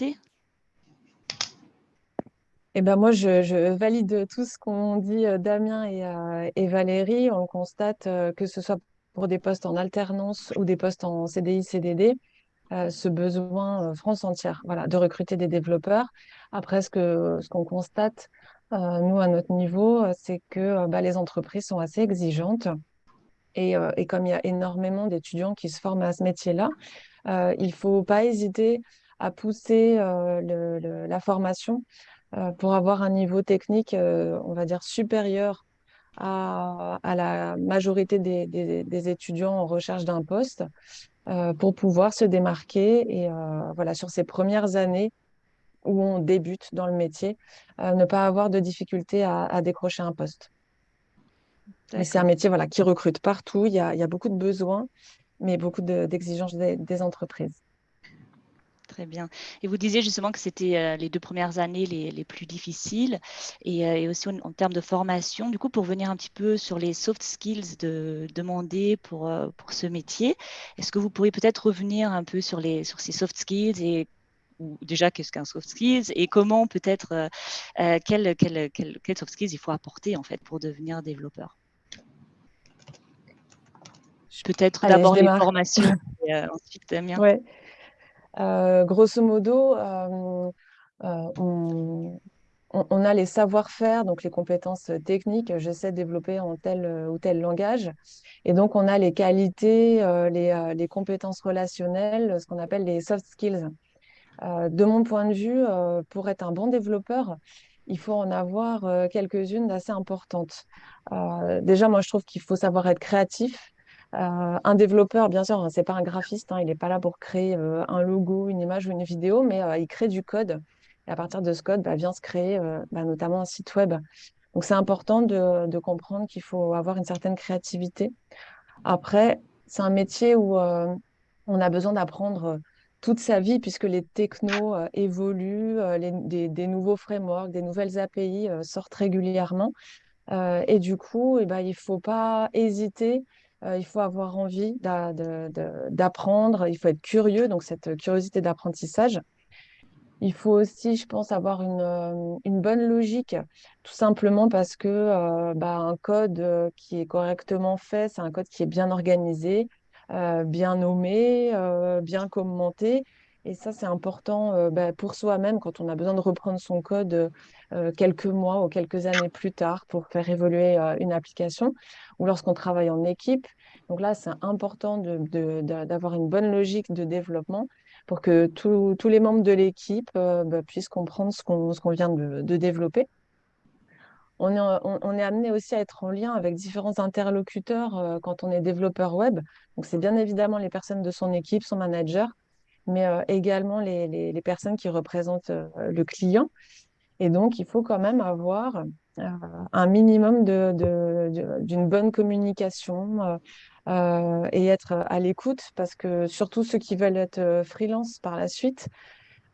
recruter eh ben moi, je, valide tout ce qu'ont dit Damien et, et, Valérie. On constate que ce soit pour des postes en alternance ou des postes en CDI, CDD, ce besoin France entière voilà, de recruter des développeurs. Après, ce qu'on ce qu'on constate, nous, à notre niveau, c'est que bah, les entreprises sont assez exigeantes. Et, et comme il y a énormément d'étudiants qui se forment à ce métier-là, il ne faut pas hésiter à pousser le, la formation pour avoir un niveau technique, on va dire, supérieur à, à la majorité des, des, des, étudiants en recherche d'un poste pour pouvoir se démarquer et voilà, sur ces premières années où on débute dans le métier, ne pas avoir de difficulté à, à décrocher un poste. C'est un métier voilà, qui recrute partout, il y a, il y a beaucoup de besoins, mais beaucoup d'exigences des, des entreprises. Très bien. Et vous disiez justement que c'était euh, les deux premières années les, les plus difficiles et, euh, et aussi en, termes de formation. Du coup, pour venir un petit peu sur les soft skills de, demandés pour, euh, pour ce métier, est-ce que vous pourriez peut-être revenir un peu sur, les, sur ces soft skills et ou déjà qu'est-ce qu'un soft skills et comment peut-être euh, quel, quel soft skills il faut apporter en fait pour devenir développeur? Peut-être d'abord les formations et ensuite Damien. Ouais. Euh, grosso modo, euh, euh, on, a les savoir-faire, donc les compétences techniques, je sais développer en tel ou tel langage. Et donc, on a les qualités, les, les, compétences relationnelles, ce qu'on appelle les soft skills. de mon point de vue, pour être un bon développeur, il faut en avoir quelques-unes d'assez importantes. déjà, moi, je trouve qu'il faut savoir être créatif. Euh, un développeur, bien sûr, c'est pas un graphiste, hein, il n'est pas là pour créer euh, un logo, une image ou une vidéo, mais euh, il crée du code. Et à partir de ce code, bah, vient se créer bah, notamment un site web. Donc c'est important de, comprendre qu'il faut avoir une certaine créativité. Après, c'est un métier où on a besoin d'apprendre toute sa vie puisque les technos évoluent, des, nouveaux frameworks, des nouvelles API sortent régulièrement. et du coup, eh ben, il ne faut pas hésiter euh, il faut avoir envie d'apprendre, il faut être curieux, donc cette curiosité d'apprentissage. Il faut aussi, je pense, avoir une, euh, bonne logique, tout simplement parce que euh, bah, un code qui est correctement fait, c'est un code qui est bien organisé, bien nommé, bien commenté. Et ça, c'est important bah, pour soi-même quand on a besoin de reprendre son code quelques mois ou quelques années plus tard pour faire évoluer une application ou lorsqu'on travaille en équipe. Donc là, c'est important d'avoir une bonne logique de développement pour que tous les membres de l'équipe bah, puissent comprendre ce qu'on vient de, développer. On, est, amené aussi à être en lien avec différents interlocuteurs quand on est développeur web. Donc, c'est bien évidemment les personnes de son équipe, son manager, mais euh, également les, les, personnes qui représentent euh, le client. Et donc, il faut quand même avoir euh, un minimum d'une de, de, bonne communication et être à l'écoute, parce que surtout ceux qui veulent être freelance par la suite,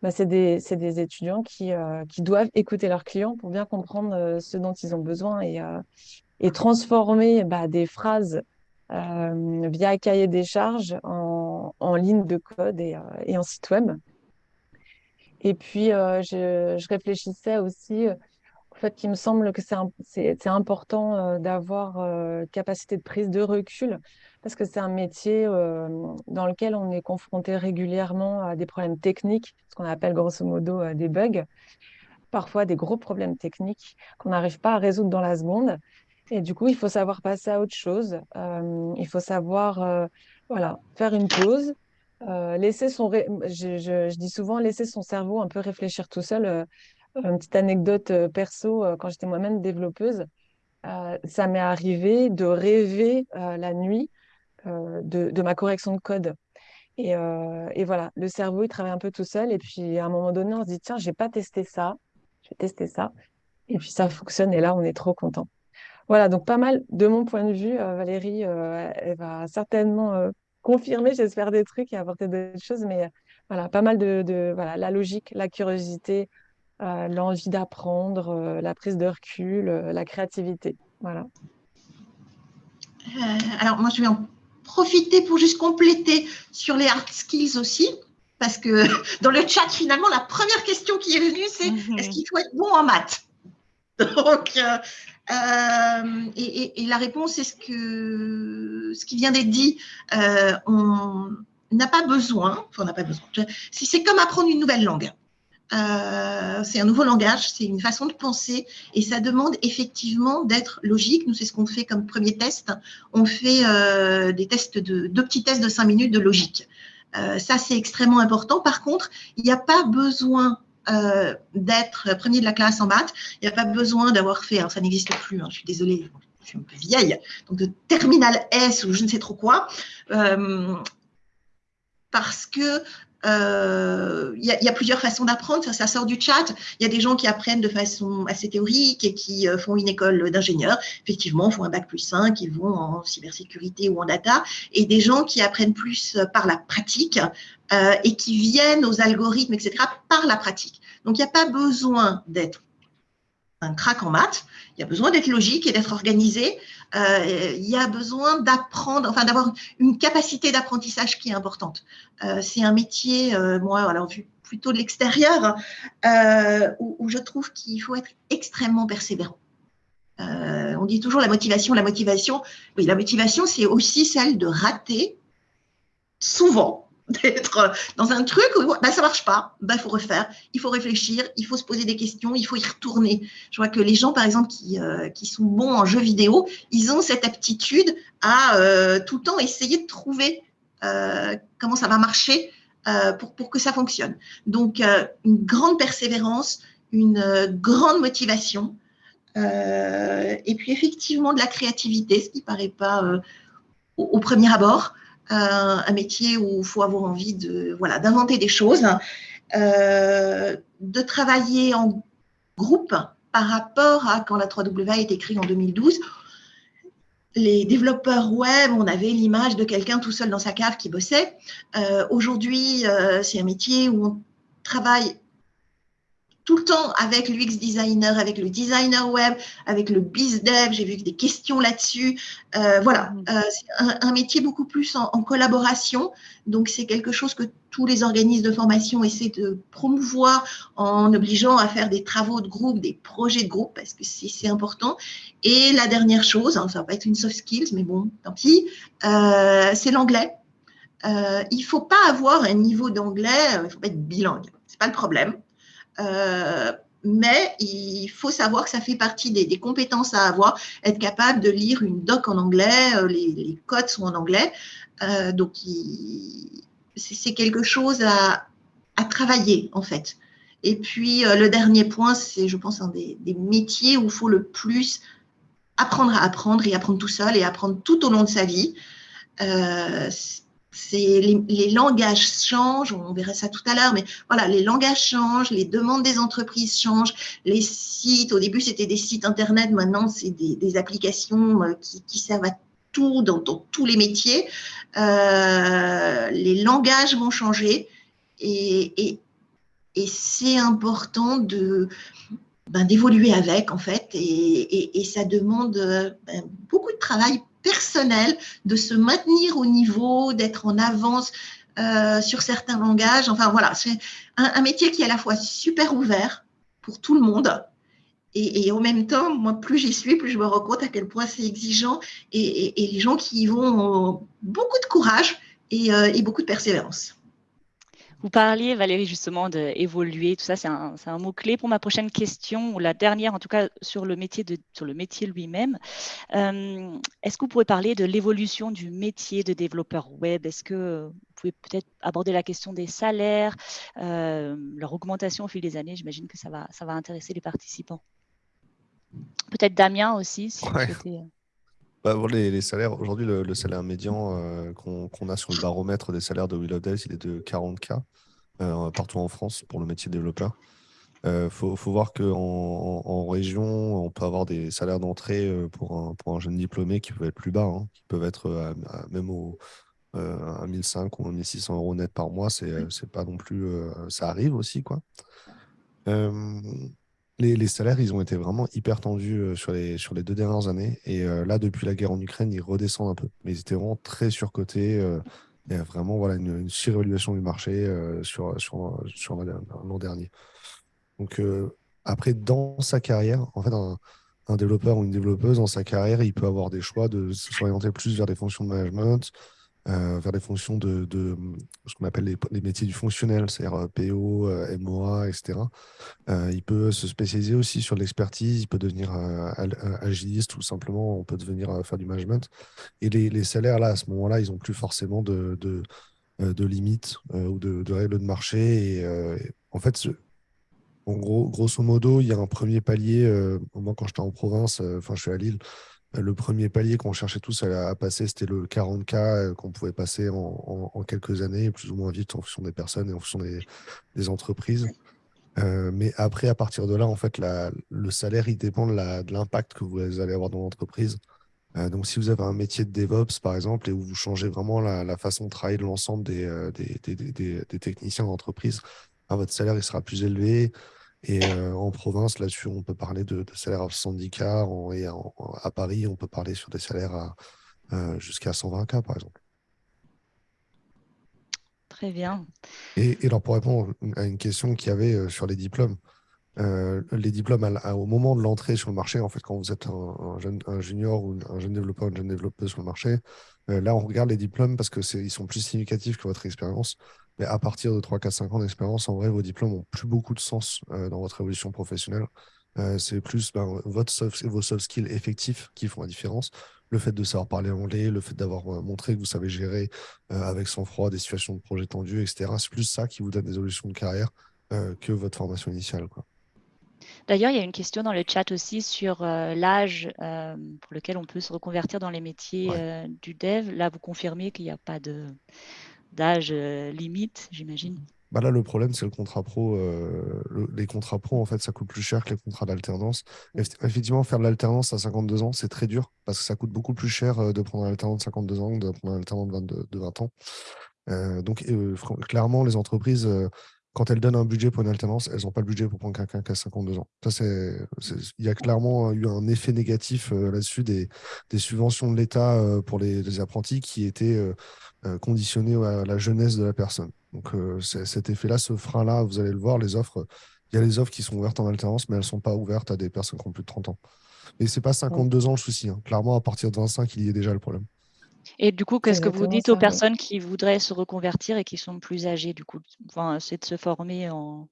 bah, c'est des, des, étudiants qui, qui, doivent écouter leurs clients pour bien comprendre ce dont ils ont besoin et, et transformer bah, des phrases via cahier des charges en, en ligne de code et, euh, et, en site web. Et puis, euh, je, réfléchissais aussi au fait qu'il me semble que c'est important d'avoir capacité de prise de recul parce que c'est un métier dans lequel on est confronté régulièrement à des problèmes techniques, ce qu'on appelle grosso modo des bugs, parfois des gros problèmes techniques qu'on n'arrive pas à résoudre dans la seconde. Et du coup, il faut savoir passer à autre chose. Euh, il faut savoir euh, voilà, faire une pause, euh, laisser son. Je, je, dis souvent laisser son cerveau un peu réfléchir tout seul. une petite anecdote perso, quand j'étais moi-même développeuse, ça m'est arrivé de rêver la nuit de, de, ma correction de code. Et, et, voilà, le cerveau, il travaille un peu tout seul. Et puis, à un moment donné, on se dit, tiens, j'ai pas testé ça. Je vais tester ça. Et puis, ça fonctionne. Et là, on est trop content. Voilà, donc pas mal de mon point de vue. Euh, Valérie, euh, elle va certainement euh, confirmer, j'espère, des trucs et apporter d'autres choses, mais voilà, pas mal de, voilà, la logique, la curiosité, l'envie d'apprendre, la prise de recul, la créativité. Voilà. alors moi, je vais en profiter pour juste compléter sur les hard skills aussi. parce que dans le chat, finalement, la première question qui est venue, c'est mhm. est-ce qu'il faut être bon en maths? Donc, euh, euh, et, la réponse est ce, que, ce qui vient d'être dit. Euh, on n'a pas besoin, enfin, on n'a pas besoin. C'est comme apprendre une nouvelle langue. c'est un nouveau langage, c'est une façon de penser et ça demande effectivement d'être logique. Nous, c'est ce qu'on fait comme premier test. On fait des tests de deux petits tests de cinq minutes de logique. Euh, ça, c'est extrêmement important. Par contre, il n'y a pas besoin euh, d'être premier de la classe en maths. Il n'y a pas besoin d'avoir fait, alors ça n'existe plus, hein, je suis désolée, je suis un peu vieille, donc de terminal S ou je ne sais trop quoi, euh, parce que il euh, y, a plusieurs façons d'apprendre, ça, sort du chat. Il y a des gens qui apprennent de façon assez théorique et qui euh, font une école d'ingénieur, effectivement, font un bac plus 5, ils vont en cybersécurité ou en data, et des gens qui apprennent plus euh, par la pratique et qui viennent aux algorithmes, etc., par la pratique. Donc, il n'y a pas besoin d'être un crack en maths, il y a besoin d'être logique et d'être organisé. Euh, il y a besoin d'apprendre, enfin d'avoir une capacité d'apprentissage qui est importante. Euh, c'est un métier, euh, moi, alors vu plutôt de l'extérieur, où, où, je trouve qu'il faut être extrêmement persévérant. on dit toujours la motivation, la motivation. Oui, la motivation, c'est aussi celle de rater souvent d'être dans un truc où bah, ça marche pas, bah, il faut refaire, il faut réfléchir, il faut se poser des questions, il faut y retourner. Je vois que les gens, par exemple, qui, euh, qui sont bons en jeux vidéo, ils ont cette aptitude à euh, tout le temps essayer de trouver euh, comment ça va marcher pour, pour que ça fonctionne. Donc, une grande persévérance, une grande motivation, et puis effectivement de la créativité, ce qui paraît pas au premier abord un, métier où il faut avoir envie de voilà d'inventer des choses, euh, de travailler en groupe par rapport à quand la 3W a été créée en 2012. Les développeurs web, on avait l'image de quelqu'un tout seul dans sa cave qui bossait. Euh, aujourd'hui, euh, c'est un métier où on travaille tout le temps avec l'UX designer, avec le designer web, avec le biz dev. J'ai vu des questions là-dessus. Euh, voilà, mm. euh, c'est un, métier beaucoup plus en, collaboration. Donc, c'est quelque chose que tous les organismes de formation essaient de promouvoir en obligeant à faire des travaux de groupe, des projets de groupe, parce que c'est important. Et la dernière chose, hein, ça va pas être une soft skills, mais bon, tant pis, euh, c'est l'anglais. il faut pas avoir un niveau d'anglais, il faut pas être bilingue. C'est pas le problème. Euh, mais il faut savoir que ça fait partie des, compétences à avoir, être capable de lire une doc en anglais, euh, les, codes sont en anglais, euh, donc c'est quelque chose à, travailler en fait. Et puis le dernier point, c'est je pense un des, des, métiers où il faut le plus apprendre à apprendre et apprendre tout seul et apprendre tout au long de sa vie les, les, langages changent, on verra ça tout à l'heure, mais voilà, les langages changent, les demandes des entreprises changent, les sites, au début c'était des sites internet, maintenant c'est des, applications euh, qui, servent à tout, dans, tous les métiers. Euh, les langages vont changer et, c'est important de ben, d'évoluer avec en fait et, ça demande ben, beaucoup de travail personnel, de se maintenir au niveau, d'être en avance euh, sur certains langages. Enfin voilà, c'est un, métier qui est à la fois super ouvert pour tout le monde. Et, en même temps, moi, plus j'y suis, plus je me rends compte à quel point c'est exigeant. Et, les gens qui y vont ont beaucoup de courage et euh, beaucoup de persévérance. Vous parliez, Valérie, justement d'évoluer, tout ça, c'est un, mot-clé pour ma prochaine question, ou la dernière en tout cas sur le métier, de, sur le métier lui-même. Euh, est-ce que vous pouvez parler de l'évolution du métier de développeur web? Est-ce que vous pouvez peut-être aborder la question des salaires, euh, leur augmentation au fil des années? J'imagine que ça va, ça va intéresser les participants. Peut-être Damien aussi, si vous souhaitez. Bah, les, salaires, aujourd'hui, le, salaire médian euh, qu'on a sur le baromètre des salaires de Willow Days, il est de 40K euh, partout en France pour le métier de développeur. Il euh, faut, voir qu'en en, région, on peut avoir des salaires d'entrée pour un, pour un jeune diplômé qui peuvent être plus bas, hein, qui peuvent être même au, à 1500 ou 1600 euros net par mois. C'est pas non plus. ça arrive aussi, quoi les, salaires, ils ont été vraiment hyper tendus euh, sur, les, sur les deux dernières années. Et euh, là, depuis la guerre en Ukraine, ils redescendent un peu. Mais ils étaient vraiment très surcotés. Euh, il y a vraiment voilà, une, surévaluation du marché sur, sur, sur l'an dernier. Donc, après, dans sa carrière, en fait, un, un, développeur ou une développeuse, dans sa carrière, il peut avoir des choix de s'orienter plus vers des fonctions de management, euh, vers des fonctions de, ce qu'on appelle les, métiers du fonctionnel, c'est-à-dire euh, PO, euh, MOA, etc. il peut se spécialiser aussi sur l'expertise, il peut devenir agiliste ou simplement on peut devenir faire du management. Et les, salaires, là, à ce moment-là, ils n'ont plus forcément de, limites ou de, règles de marché. Et, en fait, grosso modo, il y a un premier palier. moi, quand j'étais en province, enfin, je suis à Lille, le premier palier qu'on cherchait tous à, passer, c'était le 40K euh, qu'on pouvait passer en, quelques années, plus ou moins vite en fonction des personnes et en fonction des, entreprises. Euh, mais après, à partir de là, en fait, le salaire, dépend de l'impact que vous allez avoir dans l'entreprise. Euh, donc, si vous avez un métier de DevOps, par exemple, et où vous changez vraiment la, façon de travailler de l'ensemble des, techniciens d'entreprise, ah, votre salaire il sera plus élevé. Et euh, en province, là-dessus, on peut parler de, salaires à 70K. et à Paris, on peut parler sur des salaires à, euh, jusqu'à 120K, par exemple. Très bien. Et, alors, pour répondre à une question qu'il y avait euh, sur les diplômes, les diplômes au moment de l'entrée sur le marché, en fait, quand vous êtes un, jeune, un junior ou un jeune développeur, une jeune développeuse sur le marché, là, on regarde les diplômes parce qu'ils sont plus significatifs que votre expérience. Mais à partir de 3, 4, 5 ans d'expérience, en vrai, vos diplômes n'ont plus beaucoup de sens euh, dans votre évolution professionnelle. Euh, c'est plus ben, votre vos soft skills effectifs qui font la différence. Le fait de savoir parler anglais, le fait d'avoir euh, montré que vous savez gérer avec sang-froid des situations de projet tendues, etc. C'est plus ça qui vous donne des évolutions de carrière que votre formation initiale. D'ailleurs, il y a une question dans le chat aussi sur l'âge pour lequel on peut se reconvertir dans les métiers du dev. Là, vous confirmez qu'il n'y a pas d'âge euh, limite, j'imagine. Bah là, le problème, c'est le contrat pro. Euh, les contrats pro, en fait, ça coûte plus cher que les contrats d'alternance. Effectivement, faire de l'alternance à 52 ans, c'est très dur parce que ça coûte beaucoup plus cher euh, de prendre un alternant de 52 ans que de prendre un alternant de, de 20 ans. donc, clairement, les entreprises, quand elles donnent un budget pour une alternance, elles n'ont pas le budget pour prendre quelqu'un qui a 52 ans. Ça, c'est, il y a clairement eu un effet négatif là-dessus des, des, subventions de l'État pour les, les, apprentis qui étaient euh, conditionné à la jeunesse de la personne. Donc euh, cet effet-là, ce frein-là, vous allez le voir, les offres, il y a les offres qui sont ouvertes en alternance, mais elles ne sont pas ouvertes à des personnes qui ont plus de 30 ans. Et ce n'est pas 52 ans le souci. Hein. Clairement, à partir de 25, il y a déjà le problème. Et du coup, qu'est-ce que vous dites aux personnes qui voudraient se reconvertir et qui sont plus âgées du coup enfin, C'est de se former en,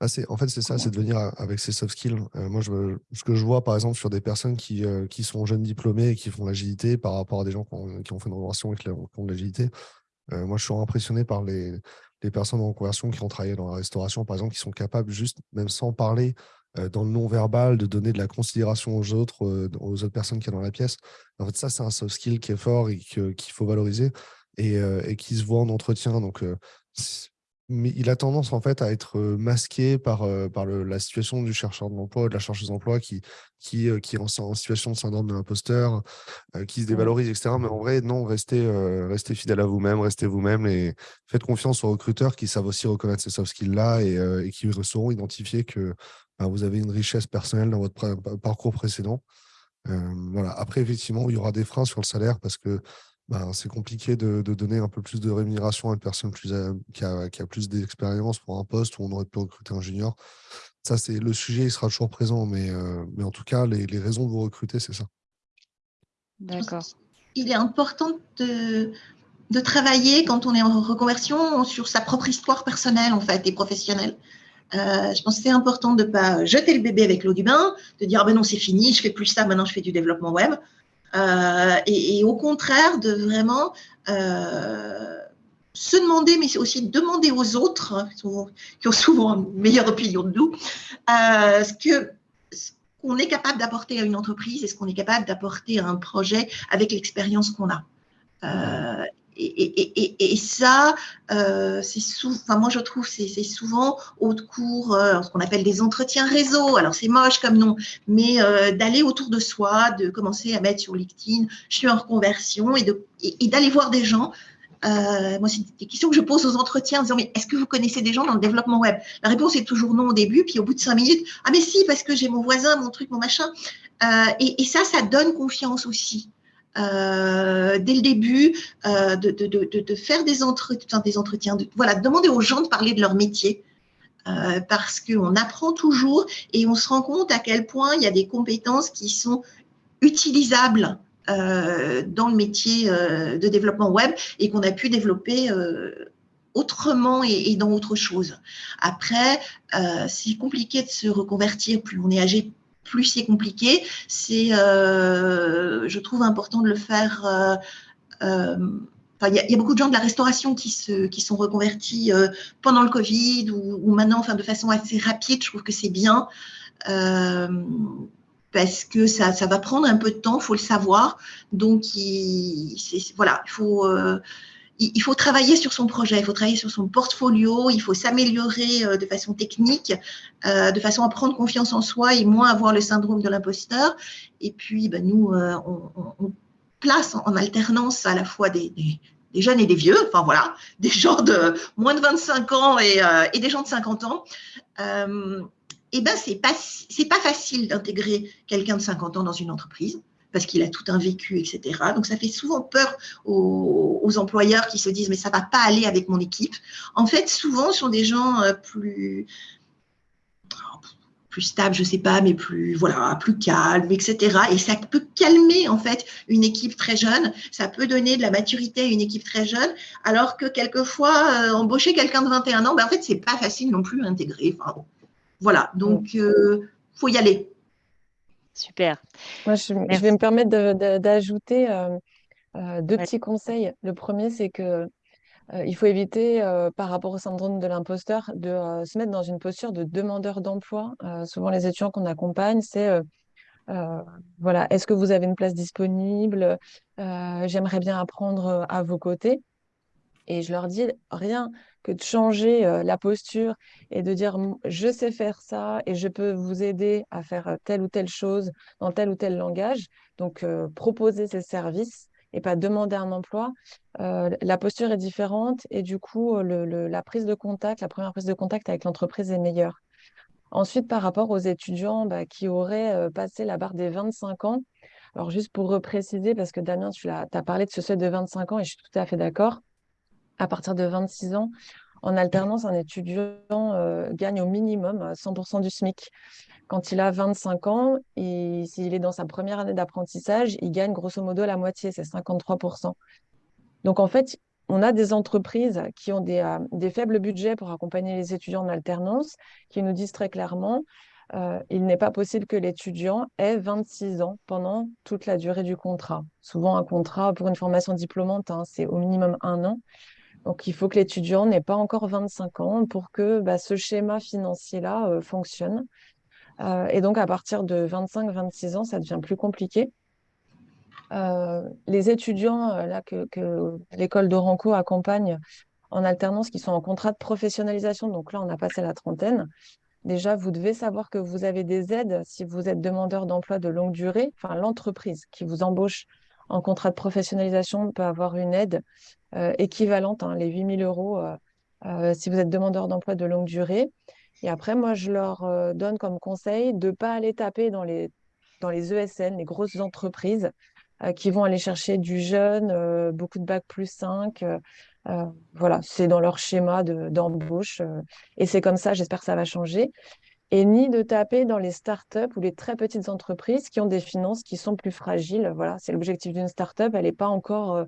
ah, en fait, c'est ça, c'est de venir avec ses soft skills. Euh, moi, je, ce que je vois, par exemple, sur des personnes qui, euh, qui sont jeunes diplômés et qui font l'agilité par rapport à des gens qui ont, fait une reconversion et qui font de l'agilité, euh, moi, je suis impressionné par les, les, personnes en reconversion qui ont travaillé dans la restauration, par exemple, qui sont capables, juste, même sans parler, dans le non-verbal, de donner de la considération aux autres, aux autres personnes qui sont dans la pièce. En fait, ça, c'est un soft skill qui est fort et qu'il faut valoriser et, et, qui se voit en entretien. Donc, mais il a tendance en fait à être masqué par, par la situation du chercheur de l'emploi, de la chercheuse d'emploi qui, qui, qui est en, situation de syndrome de l'imposteur, qui se dévalorise, etc. Mais en vrai, non, restez, restez fidèle à vous-même, restez vous-même et faites confiance aux recruteurs qui savent aussi reconnaître ces soft skills-là et, et, qui sauront identifier que vous avez une richesse personnelle dans votre parcours précédent. voilà. Après, effectivement, il y aura des freins sur le salaire parce que bah, c'est compliqué de, donner un peu plus de rémunération à une personne plus, euh, qui, a, plus d'expérience pour un poste où on aurait pu recruter un junior. Ça, c'est le sujet, il sera toujours présent, mais, euh, mais en tout cas, les, raisons de vous recruter, c'est ça. D'accord. Il est important de, de travailler quand on est en reconversion sur sa propre histoire personnelle en fait et professionnelle. Euh, je pense que c'est important de ne pas jeter le bébé avec l'eau du bain, de dire ah ben non c'est fini, je fais plus ça, maintenant je fais du développement web. Euh, et, au contraire de vraiment euh, se demander, mais aussi demander aux autres, hein, qui ont souvent une meilleure opinion de nous, ce que qu'on est capable d'apporter à une entreprise et ce qu'on est capable d'apporter à un projet avec l'expérience qu'on a. Euh, et, ça, euh, c'est souvent, moi je trouve, c'est souvent au cours, euh, ce qu'on appelle des entretiens réseau. Alors c'est moche comme nom, mais euh, d'aller autour de soi, de commencer à mettre sur LinkedIn, je suis en reconversion, et d'aller voir des gens. moi, c'est des questions que je pose aux entretiens en disant, mais est-ce que vous connaissez des gens dans le développement web? La réponse est toujours non au début, puis au bout de cinq minutes, ah mais si, parce que j'ai mon voisin, mon truc, mon machin. et, ça, ça donne confiance aussi. Dès le début, de, de, de, de, faire des, entretiens, des entretiens, de, voilà, demander aux gens de parler de leur métier. parce qu'on apprend toujours et on se rend compte à quel point il y a des compétences qui sont utilisables euh, dans le métier euh, de développement web et qu'on a pu développer euh, autrement et, dans autre chose. Après, c'est compliqué de se reconvertir, plus on est âgé, plus c'est compliqué. C'est, je trouve important de le faire. il y, a beaucoup de gens de la restauration qui sont reconvertis pendant le Covid ou, maintenant, de façon assez rapide. Je trouve que c'est bien parce que ça, va prendre un peu de temps, il faut le savoir. Donc, il, voilà, il faut, euh, il, faut travailler sur son projet, il faut travailler sur son portfolio, il faut s'améliorer euh, de façon technique, euh, de façon à prendre confiance en soi et moins avoir le syndrome de l'imposteur. Et puis, ben, nous, on, on, place en, alternance à la fois des, jeunes et des vieux, enfin voilà, des gens de moins de 25 ans et, et des gens de 50 ans eh ben, c'est pas, pas facile d'intégrer quelqu'un de 50 ans dans une entreprise parce qu'il a tout un vécu, etc. Donc, ça fait souvent peur aux, employeurs qui se disent, mais ça va pas aller avec mon équipe. En fait, souvent, ce sont des gens euh, plus, plus stables, je sais pas, mais plus, voilà, plus calmes, etc. Et ça peut calmer, en fait, une équipe très jeune. Ça peut donner de la maturité à une équipe très jeune, alors que quelquefois, euh, embaucher quelqu'un de 21 ans, ben, en fait, c'est pas facile non plus à intégrer. Enfin, voilà, donc il euh, faut y aller. Super. Moi, je, vais me permettre d'ajouter euh, euh, deux petits conseils. Le premier, c'est que il faut éviter, par rapport au syndrome de l'imposteur, de se mettre dans une posture de demandeur d'emploi. souvent, les étudiants qu'on accompagne, c'est voilà, est-ce que vous avez une place disponible? J'aimerais bien apprendre à vos côtés. Et je leur dis rien que de changer euh, la posture et de dire je sais faire ça et je peux vous aider à faire euh, telle ou telle chose dans tel ou tel langage. Donc, euh, proposer ces services et pas demander un emploi. la posture est différente et du coup, la prise de contact, la première prise de contact avec l'entreprise est meilleure. Ensuite, par rapport aux étudiants bah, qui auraient passé la barre des 25 ans, alors juste pour repréciser, parce que Damien, tu as parlé de ce seuil de 25 ans et je suis tout à fait d'accord à partir de 26 ans. En alternance, un étudiant euh, gagne au minimum 100% du SMIC. Quand il a 25 ans, s'il est dans sa première année d'apprentissage, il gagne grosso modo la moitié, c'est 53%. Donc en fait, on a des entreprises qui ont des, euh, des, faibles budgets pour accompagner les étudiants en alternance, qui nous disent très clairement, euh, il n'est pas possible que l'étudiant ait 26 ans pendant toute la durée du contrat. Souvent, un contrat pour une formation diplômante, hein, c'est au minimum un an. Donc, il faut que l'étudiant n'ait pas encore 25 ans pour que bah, ce schéma financier-là euh, fonctionne. Euh, et donc, à partir de 25-26 ans, ça devient plus compliqué. Euh, les étudiants là, que, l'école d'Oranco accompagne en alternance, qui sont en contrat de professionnalisation, donc là, on a passé la trentaine, déjà, vous devez savoir que vous avez des aides si vous êtes demandeur d'emploi de longue durée. Enfin, l'entreprise qui vous embauche en contrat de professionnalisation peut avoir une aide équivalente, hein, les 8 000 euros, euh, euh, si vous êtes demandeur d'emploi de longue durée. Et après, moi, je leur donne comme conseil de ne pas aller taper dans les, dans les ESN, les grosses entreprises, qui vont aller chercher du jeune, beaucoup de bac plus 5. voilà, c'est dans leur schéma d'embauche. et c'est comme ça, j'espère que ça va changer et ni de taper dans les startups ou les très petites entreprises qui ont des finances qui sont plus fragiles. Voilà, c'est l'objectif d'une startup. Elle n'est pas encore euh,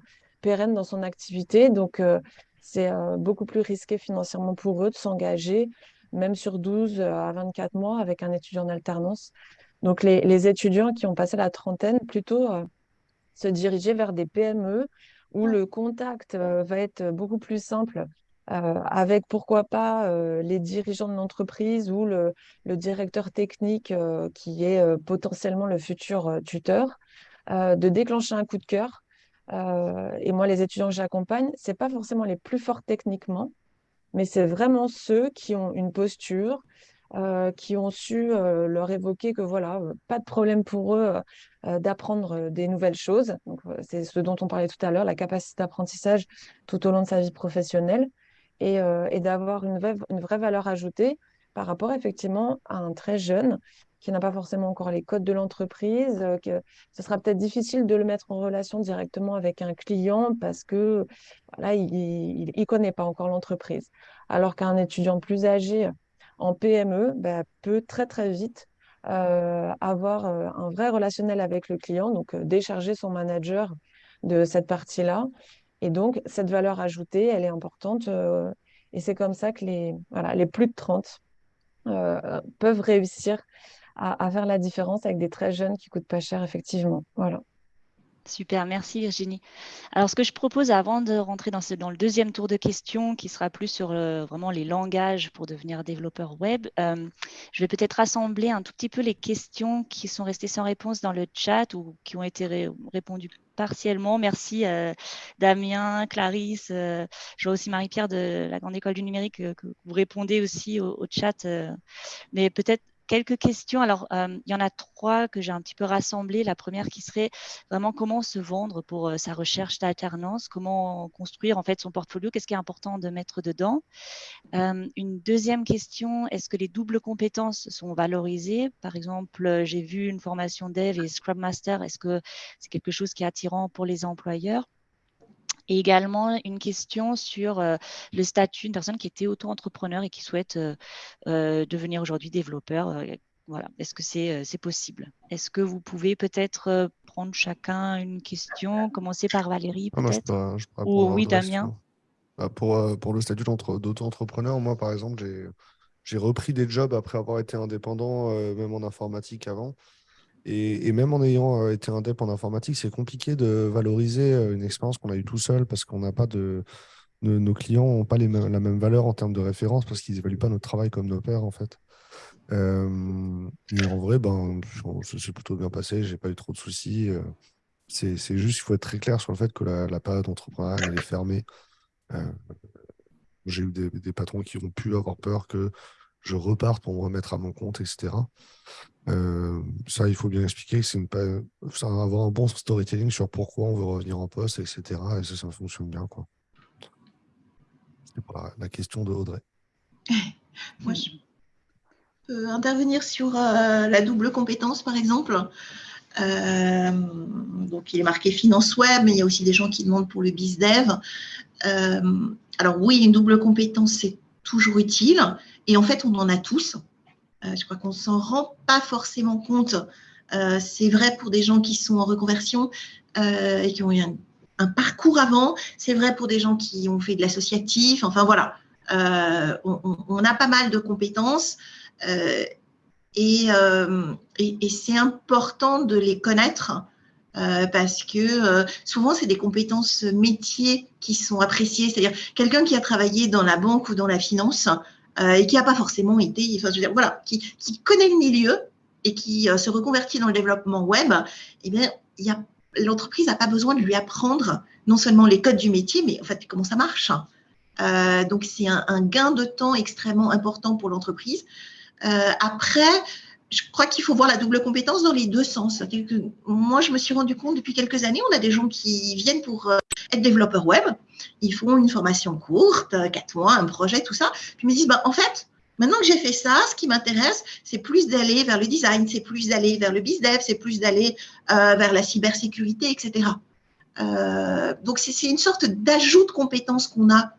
pérenne dans son activité, donc euh, c'est euh, beaucoup plus risqué financièrement pour eux de s'engager, même sur 12 à 24 mois avec un étudiant en alternance. Donc les, les étudiants qui ont passé la trentaine, plutôt se diriger vers des PME où le contact va être beaucoup plus simple euh, avec pourquoi pas euh, les dirigeants de l'entreprise ou le, directeur technique euh, qui est potentiellement le futur tuteur, de déclencher un coup de cœur. Et moi, les étudiants que j'accompagne, c'est pas forcément les plus forts techniquement, mais c'est vraiment ceux qui ont une posture, qui ont su leur évoquer que voilà, pas de problème pour eux d'apprendre des nouvelles choses. c'est ce dont on parlait tout à l'heure, la capacité d'apprentissage tout au long de sa vie professionnelle. Euh, et, d'avoir une vraie valeur ajoutée par rapport effectivement à un très jeune qui n'a pas forcément encore les codes de l'entreprise, que ce sera peut-être difficile de le mettre en relation directement avec un client parce que voilà, il ne connaît pas encore l'entreprise. Alors qu'un étudiant plus âgé en PME bah, peut très très vite avoir un vrai relationnel avec le client, donc décharger son manager de cette partie-là. Et donc, cette valeur ajoutée, elle est importante. et c'est comme ça que les, voilà, les plus de 30 peuvent réussir à, faire la différence avec des très jeunes qui coûtent pas cher, effectivement. Voilà. Super, merci Virginie. Alors, ce que je propose avant de rentrer dans, le deuxième tour de questions, qui sera plus sur euh, vraiment les langages pour devenir développeur web, euh, je vais peut-être rassembler un tout petit peu les questions qui sont restées sans réponse dans le chat ou qui ont été répondues partiellement. Merci euh, Damien, Clarisse, je vois aussi Marie-Pierre de la Grande École du Numérique que vous répondez aussi au, au chat. mais peut-être quelques questions. Alors, euh, il y en a trois que j'ai un petit peu rassemblées. La première qui serait vraiment comment se vendre pour euh, sa recherche d'alternance, comment construire en fait son portfolio, qu'est-ce qui est important de mettre dedans. Euh, une deuxième question, est-ce que les doubles compétences sont valorisées? Par exemple, j'ai vu une formation dev et Scrum Master, est-ce que c'est quelque chose qui est attirant pour les employeurs? Et également une question sur euh, le statut d'une personne qui était auto-entrepreneur et qui souhaite euh, euh, devenir aujourd'hui développeur. voilà, est-ce que c'est possible? Est-ce que vous pouvez peut-être prendre chacun une question, commencer par Valérie ah, Ou oui, Damien? bah, pour, pour le statut d'auto-entrepreneur, moi par exemple, j'ai repris des jobs après avoir été indépendant, même en informatique avant. Et, même en ayant euh, été indep en informatique, c'est compliqué de valoriser euh, une expérience qu'on a eue tout seul parce qu'on n'a pas de, nos clients n'ont pas les la même valeur en termes de référence parce qu'ils n'évaluent pas notre travail comme nos pairs en fait. Euh, et en vrai, ben, ça s'est plutôt bien passé, j'ai pas eu trop de soucis. c'est juste, il faut être très clair sur le fait que la, la période d'entrepreneuriat, elle est fermée. j'ai eu des, patrons qui ont pu avoir peur que je reparte pour me remettre à mon compte, etc. Euh, ça, il faut bien expliquer. C'est avoir un bon storytelling sur pourquoi on veut revenir en poste, etc. Et ça, ça fonctionne bien. Quoi. La, question de Audrey. Moi, je peux intervenir sur euh, la double compétence, par exemple. Euh, donc, il est marqué finance web, mais il y a aussi des gens qui demandent pour le BizDev. alors, oui, une double compétence, c'est toujours utile. Et en fait, on en a tous. Euh, je crois qu'on ne s'en rend pas forcément compte. Euh, c'est vrai pour des gens qui sont en reconversion euh, et qui ont eu un, parcours avant. C'est vrai pour des gens qui ont fait de l'associatif. Enfin voilà, on, a pas mal de compétences et, c'est important de les connaître. parce que souvent, c'est des compétences métiers qui sont appréciées. C'est-à-dire quelqu'un qui a travaillé dans la banque ou dans la finance, euh, et qui n'a pas forcément été, enfin, je veux dire, voilà, qui, qui, connaît le milieu et qui euh, se reconvertit dans le développement web, eh bien, l'entreprise n'a pas besoin de lui apprendre non seulement les codes du métier, mais en fait, comment ça marche. Euh, donc, c'est un, un, gain de temps extrêmement important pour l'entreprise. Euh, après, je crois qu'il faut voir la double compétence dans les deux sens. Moi, je me suis rendu compte depuis quelques années, on a des gens qui viennent pour euh, être développeurs web. Ils font une formation courte, euh, quatre mois, un projet, tout ça. Puis ils me disent, bah, en fait, maintenant que j'ai fait ça, ce qui m'intéresse, c'est plus d'aller vers le design, c'est plus d'aller vers le bizdev, c'est plus d'aller euh, vers la cybersécurité, etc. Donc, c'est une sorte d'ajout de compétences qu'on a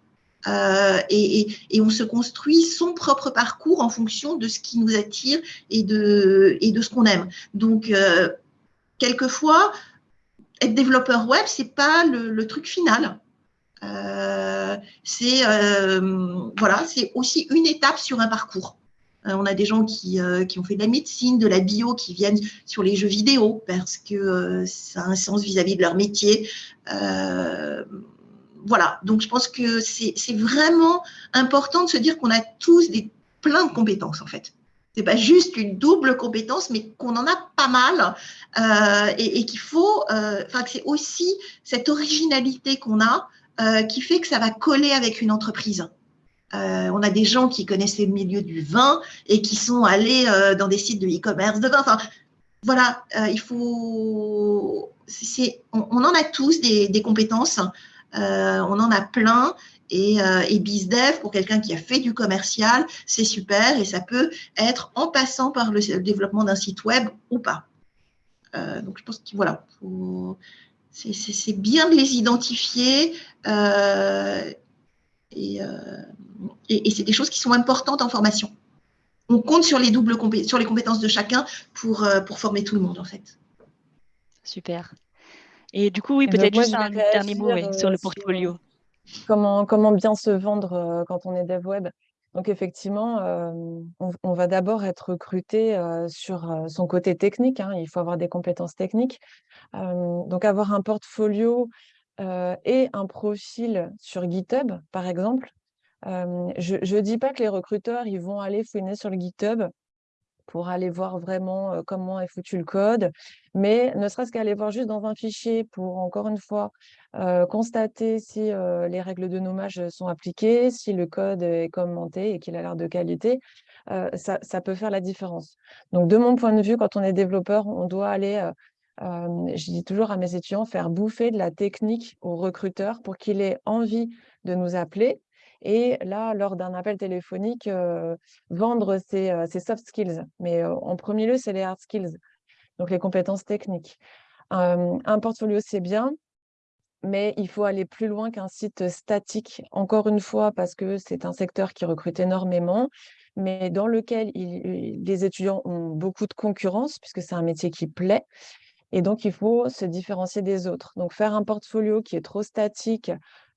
euh, et, on se construit son propre parcours en fonction de ce qui nous attire et de, ce qu'on aime. Donc, euh, quelquefois, être développeur web, c'est pas le, truc final. Euh, c'est voilà, aussi une étape sur un parcours. on a des gens qui, qui, ont fait de la médecine, de la bio, qui viennent sur les jeux vidéo parce que ça a un sens vis-à-vis -vis de leur métier voilà, donc je pense que c'est vraiment important de se dire qu'on a tous des, plein de compétences en fait. C'est pas juste une double compétence, mais qu'on en a pas mal euh, et, qu'il faut, euh, enfin que c'est aussi cette originalité qu'on a euh, qui fait que ça va coller avec une entreprise. on a des gens qui connaissaient le milieu du vin et qui sont allés dans des sites de e-commerce de vin. Enfin, voilà, il faut, on, en a tous des compétences. Euh, on en a plein Et, euh, et BizDev, pour quelqu'un qui a fait du commercial, c'est super et ça peut être en passant par le développement d'un site web ou pas. Euh, donc, je pense que voilà, c'est bien de les identifier euh, et, et, c'est des choses qui sont importantes en formation. On compte sur les doubles sur les compétences de chacun pour, pour former tout le monde en fait. Super. Et du coup, oui, peut-être juste un dernier mot sur le portfolio comment, comment bien se vendre euh, quand on est dev web. Donc effectivement, euh, on, va d'abord être recruté euh, sur son côté technique. Hein. il faut avoir des compétences techniques. donc avoir un portfolio et un profil sur GitHub, par exemple. je ne dis pas que les recruteurs ils vont aller fouiner sur le GitHub pour aller voir vraiment comment est foutu le code, mais ne serait-ce qu'aller voir juste dans un fichier pour, encore une fois, constater si les règles de nommage sont appliquées, si le code est commenté et qu'il a l'air de qualité, ça, ça, peut faire la différence. Donc, de mon point de vue, quand on est développeur, on doit aller, je dis toujours à mes étudiants, faire bouffer de la technique au recruteur pour qu'il ait envie de nous appeler et là, lors d'un appel téléphonique, vendre ses, soft skills. Mais en premier lieu, c'est les hard skills, donc les compétences techniques. un portfolio, c'est bien, mais il faut aller plus loin qu'un site statique, encore une fois, parce que c'est un secteur qui recrute énormément, mais dans lequel les étudiants ont beaucoup de concurrence, puisque c'est un métier qui plaît. Et donc, il faut se différencier des autres. Donc, faire un portfolio qui est trop statique,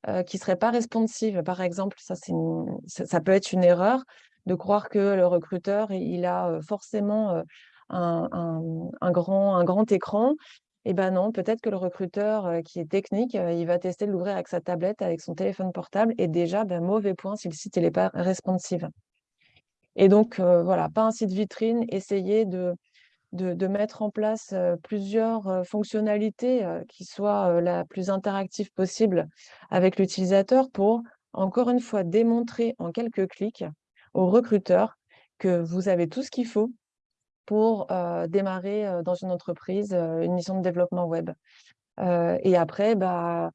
euh, qui ne serait pas responsive, par exemple, ça, ça, peut être une erreur de croire que le recruteur, il a forcément un, grand, écran. Eh bien non, peut-être que le recruteur qui est technique, il va tester de l'ouvrir avec sa tablette, avec son téléphone portable, et déjà, ben, mauvais point si le site n'est pas responsive. Et donc, voilà, pas un site vitrine, essayer de, de, mettre en place plusieurs fonctionnalités qui soient la plus interactive possible avec l'utilisateur pour, encore une fois, démontrer en quelques clics aux recruteurs que vous avez tout ce qu'il faut pour démarrer dans une entreprise une mission de développement web. et après, bah,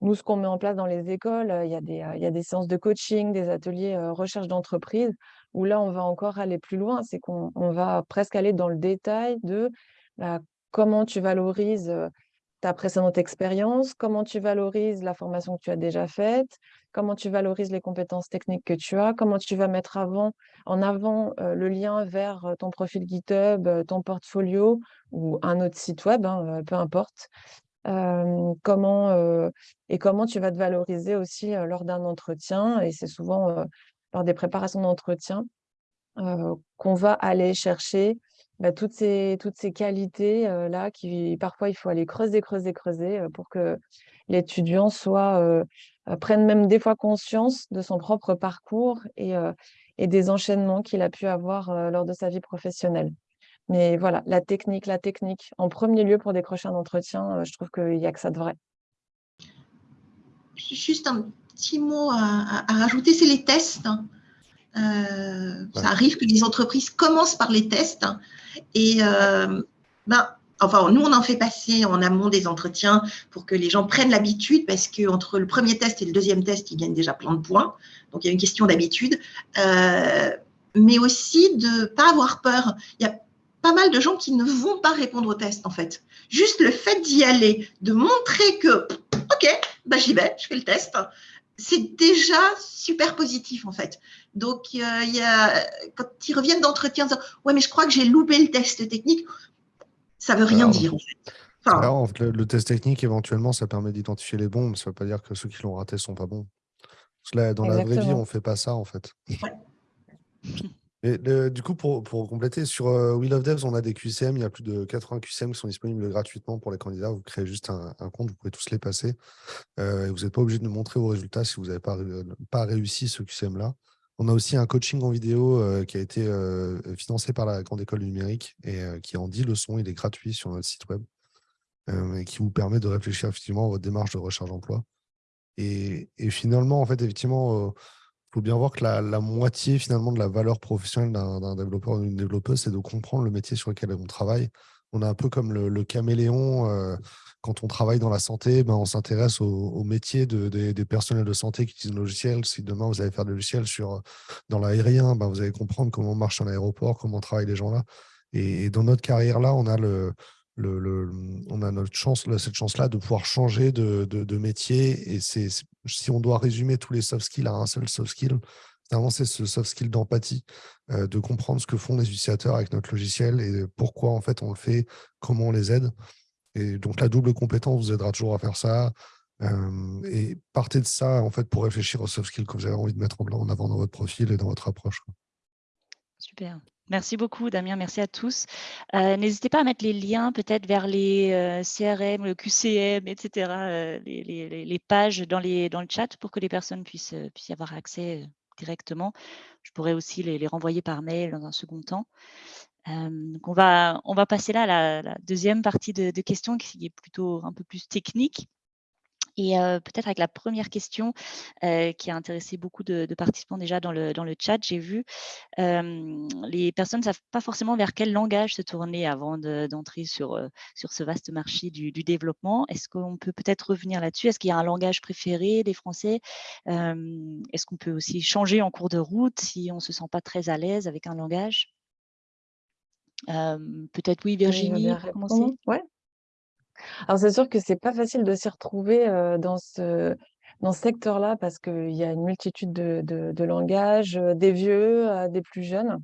nous, ce qu'on met en place dans les écoles, il y, a des, il y a des séances de coaching, des ateliers recherche d'entreprise où là, on va encore aller plus loin, c'est qu'on va presque aller dans le détail de bah, comment tu valorises ta précédente expérience, comment tu valorises la formation que tu as déjà faite, comment tu valorises les compétences techniques que tu as, comment tu vas mettre avant, en avant le lien vers ton profil GitHub, ton portfolio ou un autre site web, hein, peu importe. comment, et comment tu vas te valoriser aussi lors d'un entretien. Et c'est souvent lors des préparations d'entretien, euh, qu'on va aller chercher bah, toutes, ces, toutes ces qualités-là euh, qui, parfois, il faut aller creuser, creuser, creuser euh, pour que l'étudiant soit prenne même des fois conscience de son propre parcours et, et des enchaînements qu'il a pu avoir lors de sa vie professionnelle. Mais voilà, la technique, la technique, en premier lieu pour décrocher un entretien, je trouve qu'il n'y a que ça de vrai. Juste un petit mot à, rajouter, c'est les tests. Hein. Euh, ça arrive que les entreprises commencent par les tests. Hein. et euh, ben, enfin, nous, on en fait passer en amont des entretiens pour que les gens prennent l'habitude, parce qu'entre le premier test et le deuxième test, ils gagnent déjà plein de points. Donc, il y a une question d'habitude. Euh, mais aussi de ne pas avoir peur. Il y a pas mal de gens qui ne vont pas répondre au test, en fait. Juste le fait d'y aller, de montrer que, OK, bah, j'y vais, je fais le test, c'est déjà super positif en fait. Donc, il y a, quand ils reviennent d'entretien, ouais, mais je crois que j'ai loupé le test technique, ça veut rien dire en fait. le, test technique, éventuellement, ça permet d'identifier les bons, mais ça ne veut pas dire que ceux qui l'ont raté sont pas bons. Parce que là, dans la vraie vie, on ne fait pas ça en fait. Et du coup, pour, compléter, sur euh, We Love Devs, on a des QCM. Il y a plus de 80 QCM qui sont disponibles gratuitement pour les candidats. Vous créez juste un, compte, vous pouvez tous les passer. Euh, vous n'êtes pas obligé de nous montrer vos résultats si vous n'avez pas, réussi ce QCM-là. On a aussi un coaching en vidéo euh, qui a été financé par la Grande École du Numérique et qui est en 10 leçons. Il est gratuit sur notre site web et qui vous permet de réfléchir effectivement à votre démarche de recherche d'emploi. Et, et, finalement, en fait, effectivement, il faut bien voir que la, moitié finalement de la valeur professionnelle d'un développeur ou d'une développeuse, c'est de comprendre le métier sur lequel on travaille on est un peu comme le, caméléon. Euh, quand on travaille dans la santé, ben, on s'intéresse au, métier de, des personnels de santé qui utilisent le logiciel. Si demain vous allez faire des logiciels sur, dans l'aérien, ben, vous allez comprendre comment marche un aéroport, comment travaillent les gens là. Et, dans notre carrière là, on a le, on a notre chance, cette chance-là de pouvoir changer de, métier. Et c'est si on doit résumer tous les soft skills à un seul soft skill, c'est ce soft skill d'empathie, euh, de comprendre ce que font les utilisateurs avec notre logiciel et pourquoi en fait on le fait, comment on les aide. Et donc la double compétence vous aidera toujours à faire ça. Euh, et partez de ça en fait pour réfléchir aux soft skills que vous avez envie de mettre en avant dans votre profil et dans votre approche. Super. Merci beaucoup, Damien. Merci à tous. Euh, n'hésitez pas à mettre les liens peut-être vers les CRM, le QCM, etc., les, pages dans, le chat pour que les personnes puissent, y avoir accès directement. Je pourrais aussi les, renvoyer par mail dans un second temps. on, va, passer là à la, deuxième partie de, questions qui est plutôt un peu plus technique. Et peut-être avec la première question qui a intéressé beaucoup de, participants déjà dans le, dans le chat, j'ai vu, les personnes ne savent pas forcément vers quel langage se tourner avant d'entrer sur, sur ce vaste marché du, développement. Est-ce qu'on peut peut-être revenir là-dessus? Est-ce qu'il y a un langage préféré des Français? Est-ce qu'on peut aussi changer en cours de route si on ne se sent pas très à l'aise avec un langage? Peut-être oui, Virginie, pour commencer. Ouais. Alors c'est sûr que c'est pas facile de s'y retrouver, dans ce dans ce secteur-là parce qu'il y a une multitude de de langages, des vieux, des plus jeunes.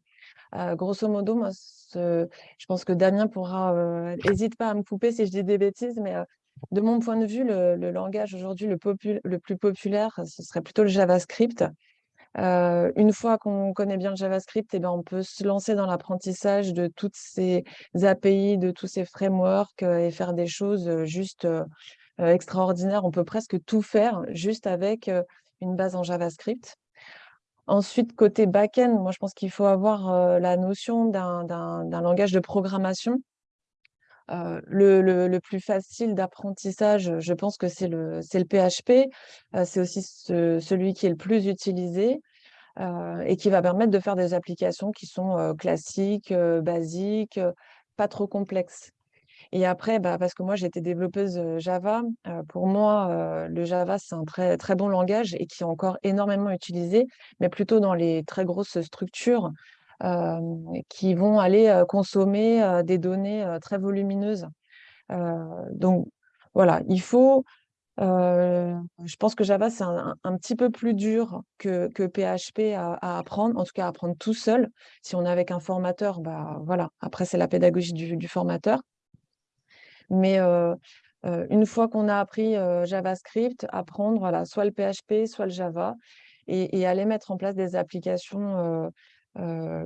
grosso modo, moi je pense que Damien pourra, hésite pas à me couper si je dis des bêtises, mais, de mon point de vue, le le langage aujourd'hui le le plus populaire, ce serait plutôt le JavaScript. Une fois qu'on connaît bien le JavaScript, eh ben, on peut se lancer dans l'apprentissage de toutes ces API, de tous ces frameworks et faire des choses juste extraordinaires. On peut presque tout faire juste avec une base en JavaScript. Ensuite, côté back-end, moi je pense qu'il faut avoir la notion d'un langage de programmation. Le, plus facile d'apprentissage, je pense que c'est le, PHP. c'est aussi celui qui est le plus utilisé. Euh, et qui va permettre de faire des applications qui sont euh, classiques, euh, basiques, pas trop complexes. Et après, bah, parce que moi, j'étais développeuse Java, pour moi, le Java, c'est un très, très bon langage et qui est encore énormément utilisé, mais plutôt dans les très grosses structures qui vont aller consommer des données très volumineuses. donc, voilà, il faut je pense que Java, c'est un, petit peu plus dur que, que PHP à, apprendre, en tout cas à apprendre tout seul. Si on est avec un formateur, bah voilà, après c'est la pédagogie du, formateur. Mais une fois qu'on a appris JavaScript, apprendre voilà, soit le PHP, soit le Java, et, aller mettre en place des applications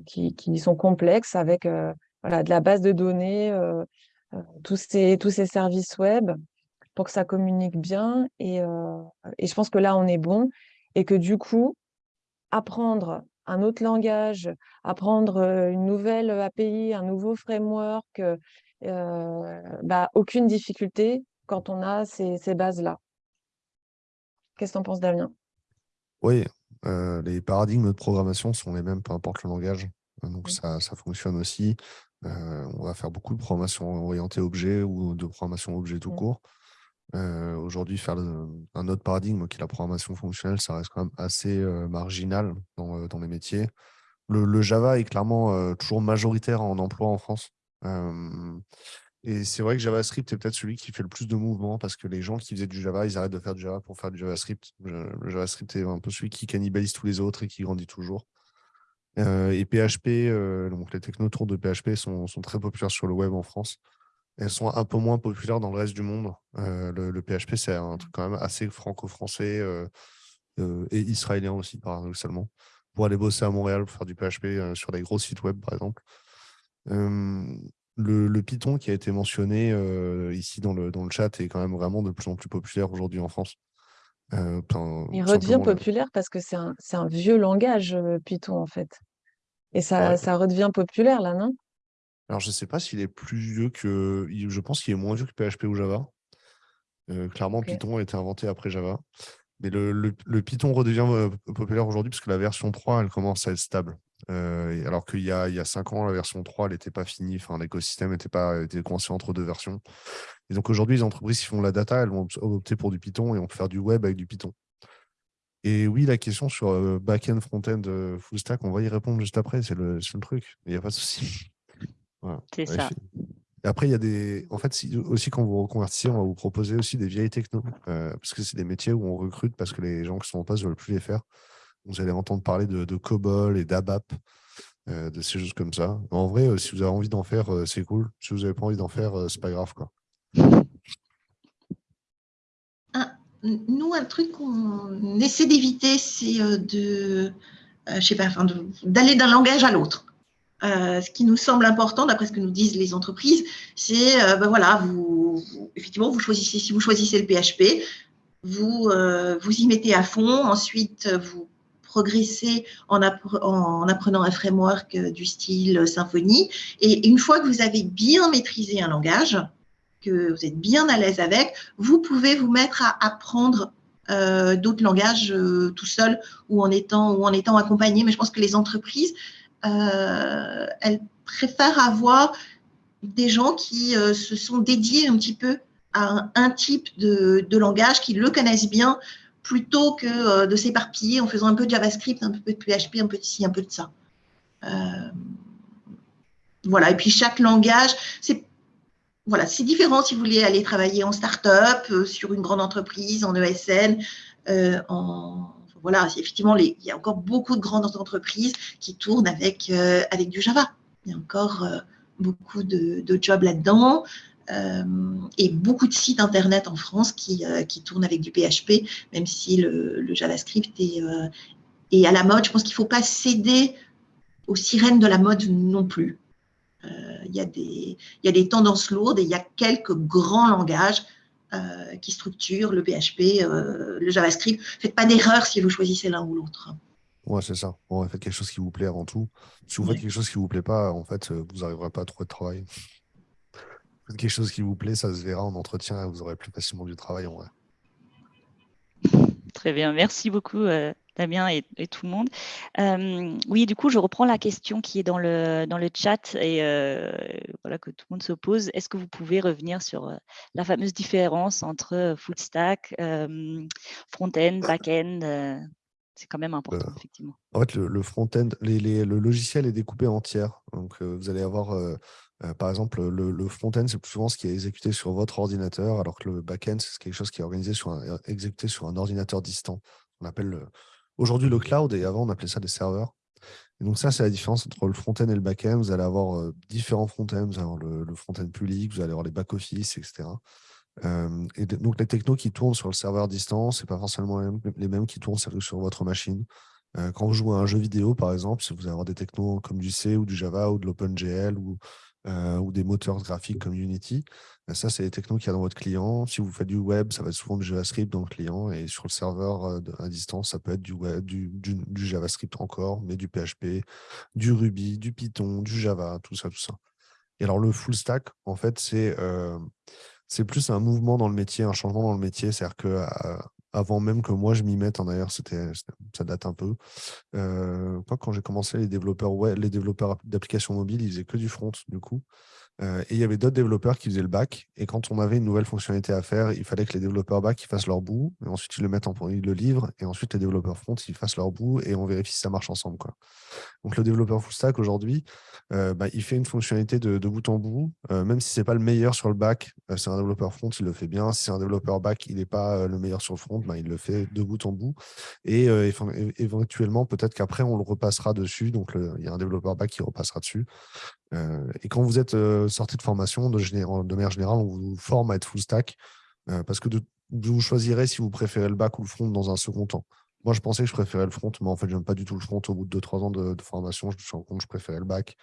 qui, qui, sont complexes avec voilà, de la base de données, tous, ces, tous ces services web pour que ça communique bien. Et, et je pense que là, on est bon. Et que du coup, apprendre un autre langage, apprendre une nouvelle API, un nouveau framework, bah, aucune difficulté quand on a ces, ces bases-là. Qu'est-ce que tu en penses, Damien? Oui, les paradigmes de programmation sont les mêmes, peu importe le langage. Donc ça, ça, fonctionne aussi. on va faire beaucoup de programmation orientée objet ou de programmation objet tout court. Euh, aujourd'hui, faire un autre paradigme qui est la programmation fonctionnelle, ça reste quand même assez euh, marginal dans, euh, dans, les métiers. Le, Java est clairement toujours majoritaire en emploi en France. Et c'est vrai que JavaScript est peut-être celui qui fait le plus de mouvements parce que les gens qui faisaient du Java, ils arrêtent de faire du Java pour faire du JavaScript. Le JavaScript est un peu celui qui cannibalise tous les autres et qui grandit toujours. et PHP, donc les technos autour de PHP sont, très populaires sur le web en France elles sont un peu moins populaires dans le reste du monde. Euh, le, PHP, c'est un truc quand même assez franco-français euh, euh, et israélien aussi, paradoxalement. Pour aller bosser à Montréal, pour faire du PHP sur des gros sites web, par exemple. Le, Python qui a été mentionné ici dans le, dans le chat est quand même vraiment de plus en plus populaire aujourd'hui en France. Il redevient populaire parce que c'est un, un, vieux langage, Python, en fait. Et ça, ça redevient populaire, là, non? Alors, je ne sais pas s'il est plus vieux que. Je pense qu'il est moins vieux que PHP ou Java. Euh, clairement, Python a été inventé après Java. Mais le, Python redevient euh, populaire aujourd'hui parce que la version 3, elle commence à être stable. Alors qu'il y a, il y a cinq ans, la version 3, elle n'était pas finie. Enfin, l'écosystème était, pas, était coincé entre deux versions. Et donc aujourd'hui, les entreprises qui font la data, elles vont opter pour du Python et on peut faire du web avec du Python. Et oui, la question sur back-end, front-end, full stack, on va y répondre juste après, c'est le, le, truc. Il n'y a pas de souci. C'est ça. Et après, il y a des. En fait, aussi, quand vous reconvertissez, on va vous proposer aussi des vieilles technos. parce que c'est des métiers où on recrute parce que les gens qui sont en poste ne veulent plus les faire. Vous allez entendre parler de, COBOL et d'ABAP, de ces choses comme ça. En vrai, si vous avez envie d'en faire, c'est cool. Si vous n'avez pas envie d'en faire, c'est pas grave. Quoi. nous, un truc qu'on essaie d'éviter, c'est euh, euh, d'aller d'un langage à l'autre. Euh, ce qui nous semble important, d'après ce que nous disent les entreprises, c'est, ben voilà, effectivement, vous choisissez, si vous choisissez le PHP, vous, vous y mettez à fond, ensuite vous progressez en, en apprenant un framework du style Symfony, et une fois que vous avez bien maîtrisé un langage, que vous êtes bien à l'aise avec, vous pouvez vous mettre à apprendre euh, d'autres langages euh, tout seul ou en étant ou en étant accompagné. Mais je pense que les entreprises, euh, elles préfèrent avoir des gens qui se sont dédiés un petit peu à un, type de, langage, qui le connaissent bien, plutôt que de s'éparpiller en faisant un peu de JavaScript, un peu de PHP, un peu de ci, un peu de ça. voilà. Et puis chaque langage, c'est voilà, différent si vous voulez aller travailler en start-up, euh, sur une grande entreprise, en ESN, euh, en, voilà, effectivement, il y a encore beaucoup de grandes entreprises qui tournent avec, euh, avec du Java. Il y a encore beaucoup de, jobs là-dedans et beaucoup de sites Internet en France qui, qui tournent avec du PHP, même si le, JavaScript est, est, à la mode. Je pense qu'il ne faut pas céder aux sirènes de la mode non plus. Euh, il y, a des, y a des tendances lourdes et il y a quelques grands langages euh, qui structurent le PHP, euh, le JavaScript. Faites pas d'erreur si vous choisissez l'un ou l'autre. Ouais, c'est ça. faites quelque chose qui vous plaît avant tout. Si vous faites quelque chose qui ne vous plaît pas, en fait, vous n'arriverez pas à trouver de travail. Quelque chose qui vous plaît, ça se verra en entretien et vous aurez plus facilement du travail en vrai. Très bien, merci beaucoup Damien et, tout le monde. Euh, oui, du coup, je reprends la question qui est dans le, dans le chat et euh, voilà, que tout le monde se pose. Est-ce que vous pouvez revenir sur euh, la fameuse différence entre full stack, front-end, back-end C'est quand même important, effectivement. En fait, le, front-end, le logiciel est découpé en tiers. Donc, vous allez avoir, par exemple, le, front-end, c'est plus souvent ce qui est exécuté sur votre ordinateur, alors que le back-end, c'est quelque chose qui est organisé sur exécuté sur un ordinateur distant. On appelle aujourd'hui le cloud et avant on appelait ça des serveurs. Et donc ça, c'est la différence entre le front-end et le back-end. Vous allez avoir euh, différents front-ends, vous allez avoir le, front-end public, vous allez avoir les back-office, etc. Euh, et donc les technos qui tournent sur le serveur distance, ce pas forcément les mêmes, qui tournent sur votre machine. Euh, quand vous jouez à un jeu vidéo, par exemple, si vous avoir des technos comme du C ou du Java ou de l'OpenGL ou, ou des moteurs graphiques comme Unity, ça, c'est les technos qu'il y a dans votre client. Si vous faites du web, ça va être souvent du JavaScript dans le client. Et sur le serveur euh, à distance, ça peut être du, JavaScript encore, mais du PHP, du Ruby, du Python, du Java, tout ça, tout ça. Et alors, le full stack, en fait, c'est euh, c'est plus un mouvement dans le métier, un changement dans le métier. C'est-à-dire que euh, avant même que moi je m'y mette, en d'ailleurs, ça date un peu. quand j'ai commencé, les développeurs, les développeurs d'applications mobiles, ils faisaient que du front, du coup. Euh, et il y avait d'autres développeurs qui faisaient le back. Et quand on avait une nouvelle fonctionnalité à faire, il fallait que les développeurs back ils fassent leur bout. Et ensuite, ils le mettent en ils le livrent. Et ensuite, les développeurs front, ils fassent leur bout. Et on vérifie si ça marche ensemble. Donc, le développeur full stack, aujourd'hui, euh, bah, il fait une fonctionnalité de, bout en bout. Euh, même si ce n'est pas le meilleur sur le back, c'est un développeur front, il le fait bien. Si c'est un développeur back, il n'est pas le meilleur sur le front, bah, il le fait de bout en bout. Et éventuellement, peut-être qu'après, on le repassera dessus. Donc, il y a un développeur back qui repassera dessus. Euh, et quand vous êtes euh, sorti de formation, de, de, manière générale, on vous forme à être full stack euh, parce que vous choisirez si vous préférez le back ou le front dans un second temps. Moi, je pensais que je préférais le front, mais en fait, je n'aime pas du tout le front. Au bout de 2-3 ans de, formation, je me suis rendu compte que je préférais le back.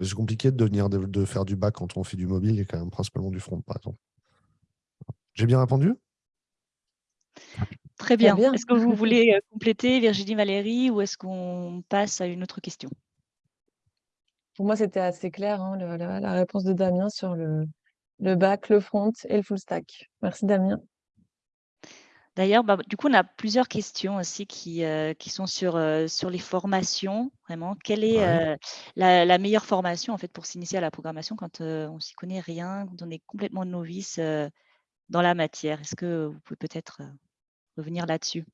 C'est compliqué de devenir de, faire du back quand on fait du mobile et quand même principalement du front, par exemple. J'ai bien répondu? Très bien. bien. Est-ce que vous voulez compléter, Virginie Valérie, ou est-ce qu'on passe à une autre question? Pour moi, c'était assez clair, hein, la, réponse de Damien sur le, le back, le front et le full stack. Merci Damien. D'ailleurs, bah, du coup, on a plusieurs questions aussi qui, euh, qui sont sur, euh, sur les formations. Vraiment, quelle est euh, la, meilleure formation en fait pour s'initier à la programmation quand on s'y connaît rien, quand on est complètement novice dans la matière? Est-ce que vous pouvez peut-être revenir là-dessus?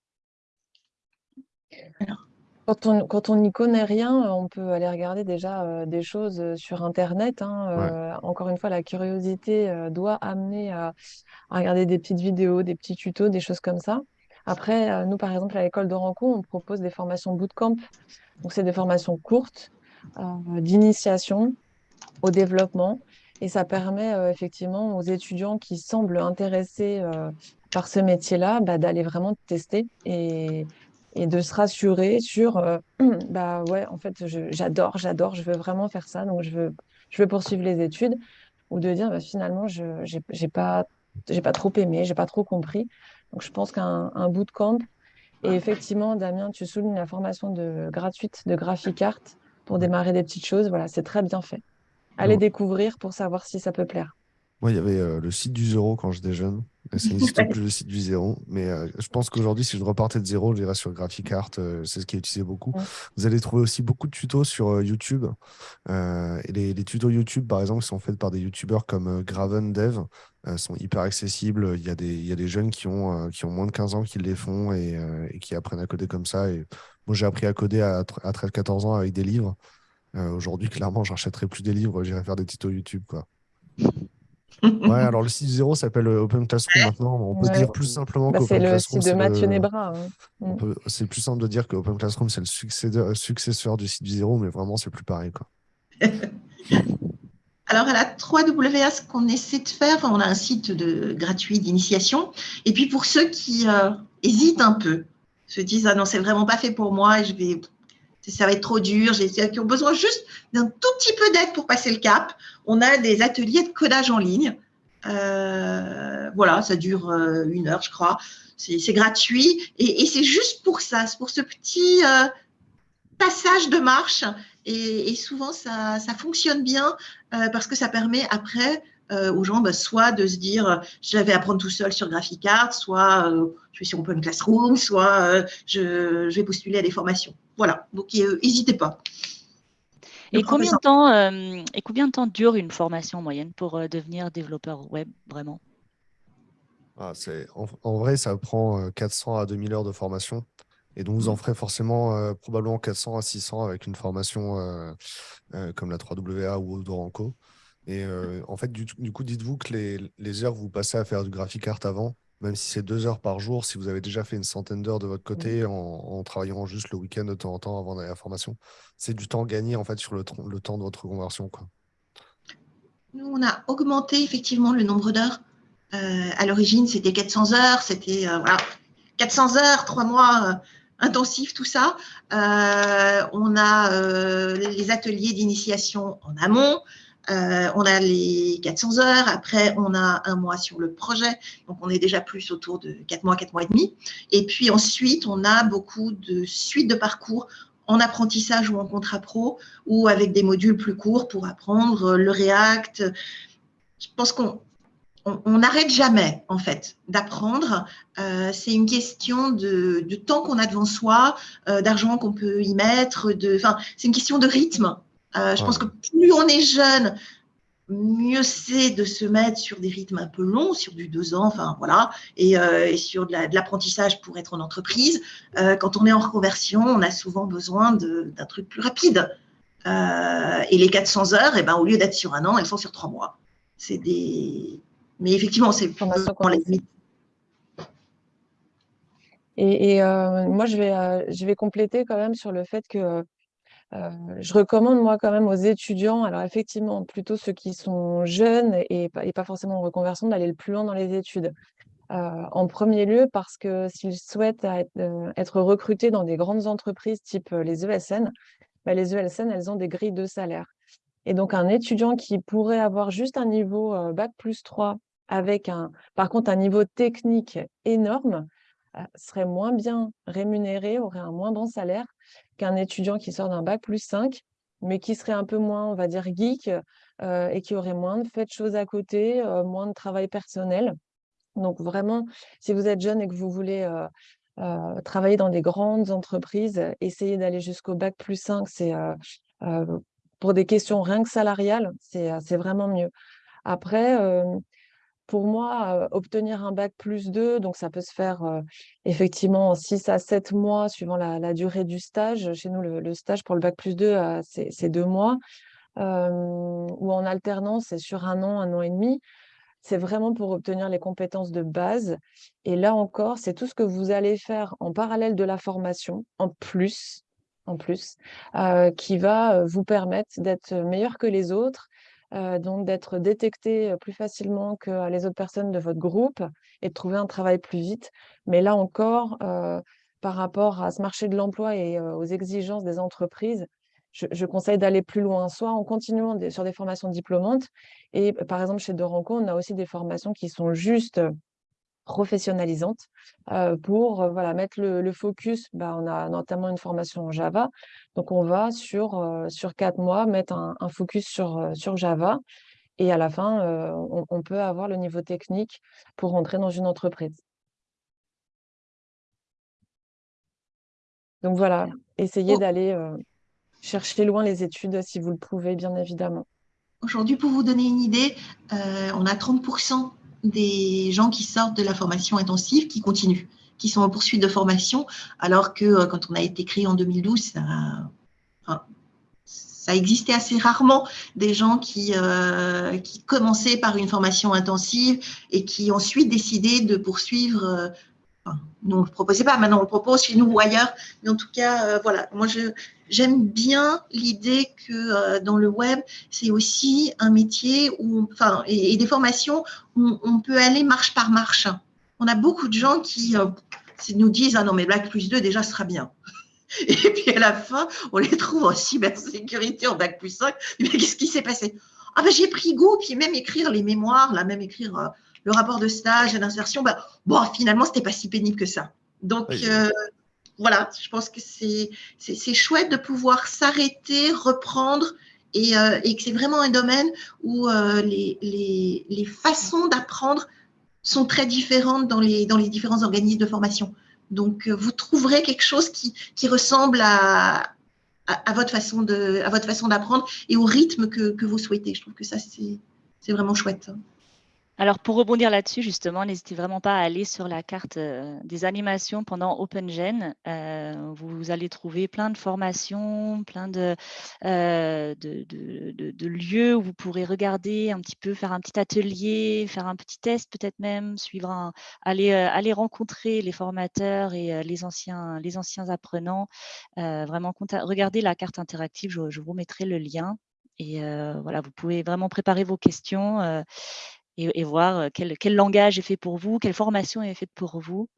Quand on n'y connaît rien, on peut aller regarder déjà des choses sur Internet. Hein, encore une fois, la curiosité doit amener à, regarder des petites vidéos, des petits tutos, des choses comme ça. Après, nous, par exemple, à l'école de Ranco, on propose des formations bootcamp. Donc, c'est des formations courtes d'initiation au développement. Et ça permet effectivement aux étudiants qui semblent intéressés par ce métier-là bah, d'aller vraiment tester et, et de se rassurer sur euh, bah ouais en fait j'adore j'adore je veux vraiment faire ça donc je veux je veux poursuivre les études. Ou de dire bah, finalement je j'ai pas j'ai pas trop aimé j'ai pas trop compris. Donc je pense qu'un un bootcamp. Et effectivement Damien tu soulignes la formation de gratuite de Graphic Art pour démarrer des petites choses. Voilà c'est très bien fait. Allez découvrir pour savoir si ça peut plaire moi, il y avait euh, le site du zéro quand j'étais jeune. Ça n'existe plus le site du zéro. Mais euh, je pense qu'aujourd'hui, si je repartais de zéro, j'irais sur Graphic Art. Euh, c'est ce qui est utilisé beaucoup. Vous allez trouver aussi beaucoup de tutos sur YouTube. et les, tutos YouTube, par exemple, sont faits par des YouTubeurs comme Graven Dev. sont hyper accessibles. Il y a des, il y a des jeunes qui ont, qui ont moins de 15 ans qui les font et, qui apprennent à coder comme ça. Et moi, j'ai appris à coder à, à 13-14 ans avec des livres. Aujourd'hui, clairement, j'achèterai plus des livres. J'irai faire des tutos YouTube. Quoi. Ouais, alors le site zéro s'appelle euh, Open Classroom maintenant. On peut dire plus simplement bah, qu'Open Classroom. C'est le site de Mathieu Nebra. Hein. Mm. C'est plus simple de dire que Open Classroom, c'est le successeur du site du zéro, mais vraiment, c'est plus pareil. Quoi. Alors, à la 3WA, ce qu'on essaie de faire, on a un site de, gratuit d'initiation. Et puis, pour ceux qui euh, hésitent un peu, se disent Ah non, c'est vraiment pas fait pour moi, je vais ça va être trop dur, qui ont besoin juste d'un tout petit peu d'aide pour passer le cap. On a des ateliers de codage en ligne. Euh, voilà, ça dure euh, une heure, je crois. C'est gratuit et, c'est juste pour ça, c'est pour ce petit euh, passage de marche. Et, souvent, ça, fonctionne bien parce que ça permet après aux gens bah, soit de se dire je vais apprendre tout seul sur GraphiCart, soit je vais sur Open Classroom, soit je, je, vais postuler à des formations. Voilà, donc n'hésitez pas. Et combien, de temps, euh, et combien de temps dure une formation en moyenne pour euh, devenir développeur web vraiment? Ah, en, vrai, ça prend 400 euh, à 2000 heures de formation. Et donc, vous en mmh. ferez forcément probablement 400 à 600 avec une formation comme la 3WA ou Doranco. Et en fait, du, coup, dites-vous que les, les, heures que vous passez à faire du graphic art avant, même si c'est deux heures par jour, si vous avez déjà fait une centaine d'heures de votre côté en, travaillant juste le week-end de temps en temps avant d'aller à la formation, c'est du temps gagné en fait sur le, temps de votre conversion. Quoi. Nous, on a augmenté effectivement le nombre d'heures. Euh, à l'origine, c'était 400 heures, c'était 400 euh, heures, trois mois euh, intensifs, tout ça. on a les ateliers d'initiation en amont. Euh, on a les 400 heures, après on a un mois sur le projet, donc on est déjà plus autour de 4 mois, 4 mois et demi. Et puis ensuite, on a beaucoup de suites de parcours en apprentissage ou en contrat pro, ou avec des modules plus courts pour apprendre le React. Je pense qu'on on n'arrête jamais, en fait, d'apprendre. Euh, c'est une question de, temps qu'on a devant soi, euh, d'argent qu'on peut y mettre. C'est une question de rythme. Euh, je pense que plus on est jeune, mieux c'est de se mettre sur des rythmes un peu longs, sur du deux ans, enfin voilà, et, euh, sur de l'apprentissage pour être en entreprise. Euh, quand on est en reconversion, on a souvent besoin d'un truc plus rapide. et les 400 heures, eh ben, au lieu d'être sur un an, elles sont sur trois mois. C'est des. Mais effectivement, c'est pour les limites. Et, et moi, je vais, je vais compléter quand même sur le fait que euh, je recommande moi quand même aux étudiants, alors effectivement plutôt ceux qui sont jeunes et, pas forcément en reconversion, d'aller le plus loin dans les études. Euh, en premier lieu parce que s'ils souhaitent euh, être, recrutés dans des grandes entreprises type les ESN, bah, les ESN, elles ont des grilles de salaire. Et donc un étudiant qui pourrait avoir juste un niveau bac plus 3 avec un, par contre un niveau technique énorme, serait moins bien rémunéré, aurait un moins bon salaire qu'un étudiant qui sort d'un bac plus 5, mais qui serait un peu moins, on va dire, geek euh, et qui aurait moins de fait de choses à côté, euh, moins de travail personnel. Donc vraiment, si vous êtes jeune et que vous voulez travailler dans des grandes entreprises, essayez d'aller jusqu'au bac plus 5. C'est pour des questions rien que salariales, c'est vraiment mieux. Après, pour moi, obtenir un bac plus 2, donc ça peut se faire effectivement en 6 à 7 mois suivant la, durée du stage. Chez nous, le, stage pour le bac plus 2, c'est deux mois. ou en alternance, c'est sur un an, un an et demi. C'est vraiment pour obtenir les compétences de base. Et là encore, c'est tout ce que vous allez faire en parallèle de la formation, en plus, en plus, qui va vous permettre d'être meilleur que les autres euh, donc d'être détecté plus facilement que les autres personnes de votre groupe et de trouver un travail plus vite. Mais là encore, par rapport à ce marché de l'emploi et aux exigences des entreprises, je, conseille d'aller plus loin, soit en continuant sur des formations diplômantes. Et par exemple, chez Doranco, on a aussi des formations qui sont juste professionnalisante pour voilà, mettre le, focus. Bah, on a notamment une formation en Java. Donc, on va sur, sur quatre mois mettre un, focus sur, sur Java. Et à la fin, on, peut avoir le niveau technique pour rentrer dans une entreprise. Donc voilà, essayez d'aller chercher loin les études si vous le pouvez, bien évidemment. Aujourd'hui, pour vous donner une idée, on a 30% des gens qui sortent de la formation intensive qui continuent, qui sont en poursuite de formation, alors que euh, quand on a été créé en 2012, ça, existait assez rarement des gens qui, euh, qui commençaient par une formation intensive et qui ensuite décidaient de poursuivre. Euh, nous, on ne le proposait pas, maintenant on le propose chez nous ou ailleurs, mais en tout cas, voilà, moi J'aime bien l'idée que euh, dans le web, c'est aussi un métier où, enfin, et, des formations où on peut aller marche par marche. On a beaucoup de gens qui euh, nous disent ah non mais Black plus 2 déjà sera bien. Et puis à la fin, on les trouve en cybersécurité en bac plus 5. Mais qu'est-ce qui s'est passé? Ah ben j'ai pris goût, puis même écrire les mémoires, là même écrire euh, le rapport de stage et d'insertion, ben, bon finalement c'était pas si pénible que ça. Donc voilà, je pense que c'est chouette de pouvoir s'arrêter, reprendre et, euh, et que c'est vraiment un domaine où euh, les, les, les, façons d'apprendre sont très différentes dans les, dans les différents organismes de formation. Donc, euh, vous trouverez quelque chose qui, qui ressemble à, à, votre façon d'apprendre et au rythme que, que vous souhaitez. Je trouve que ça, c'est vraiment chouette. Alors, pour rebondir là-dessus, justement, n'hésitez vraiment pas à aller sur la carte euh, des animations pendant OpenGen. Euh, vous, allez trouver plein de formations, plein de, euh, de, lieux où vous pourrez regarder un petit peu, faire un petit atelier, faire un petit test peut-être même, suivre aller, aller rencontrer les formateurs et les, anciens, les anciens apprenants. vraiment, regardez la carte interactive, je, je, vous mettrai le lien. Et voilà, vous pouvez vraiment préparer vos questions et, voir quel, langage est fait pour vous, quelle formation est faite pour vous.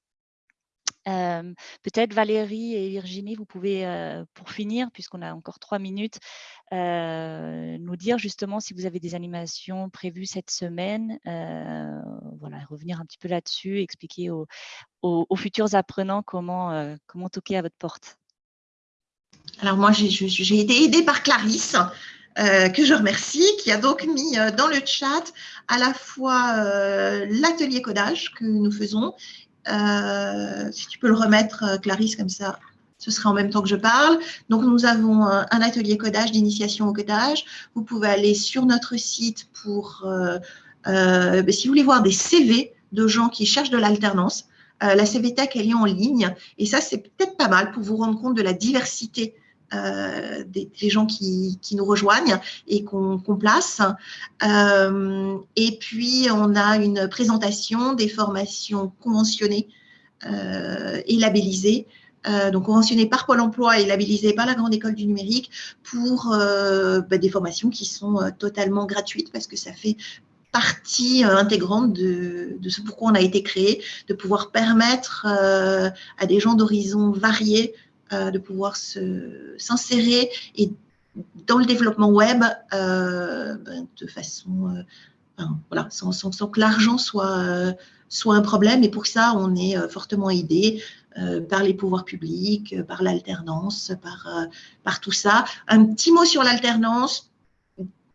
Peut-être Valérie et Virginie, vous pouvez, pour finir, puisqu'on a encore trois minutes, nous dire justement si vous avez des animations prévues cette semaine, voilà, revenir un petit peu là-dessus, expliquer aux, aux, futurs apprenants comment, comment toquer à votre porte. Alors moi, j'ai été aidée par Clarisse, euh, que je remercie, qui a donc mis euh, dans le chat à la fois euh, l'atelier codage que nous faisons. si tu peux le remettre, Clarisse, comme ça, ce sera en même temps que je parle. Donc, nous avons un atelier codage d'initiation au codage. Vous pouvez aller sur notre site pour, ben, si vous voulez voir des CV de gens qui cherchent de l'alternance. la CVTech, elle est en ligne. Et ça, c'est peut-être pas mal pour vous rendre compte de la diversité euh, des, gens qui, nous rejoignent et qu'on place. Euh, et puis, on a une présentation des formations conventionnées euh, et labellisées. donc conventionnées par Pôle emploi et labellisées par la Grande École du Numérique pour bah, des formations qui sont totalement gratuites parce que ça fait partie intégrante de, de, ce pourquoi on a été créé, de pouvoir permettre à des gens d'horizons variés euh, de pouvoir s'insérer et dans le développement web euh, ben, de façon, euh, voilà, sans, que l'argent soit, soit un problème. Et pour ça, on est fortement aidé par les pouvoirs publics, par l'alternance, par, par tout ça. Un petit mot sur l'alternance.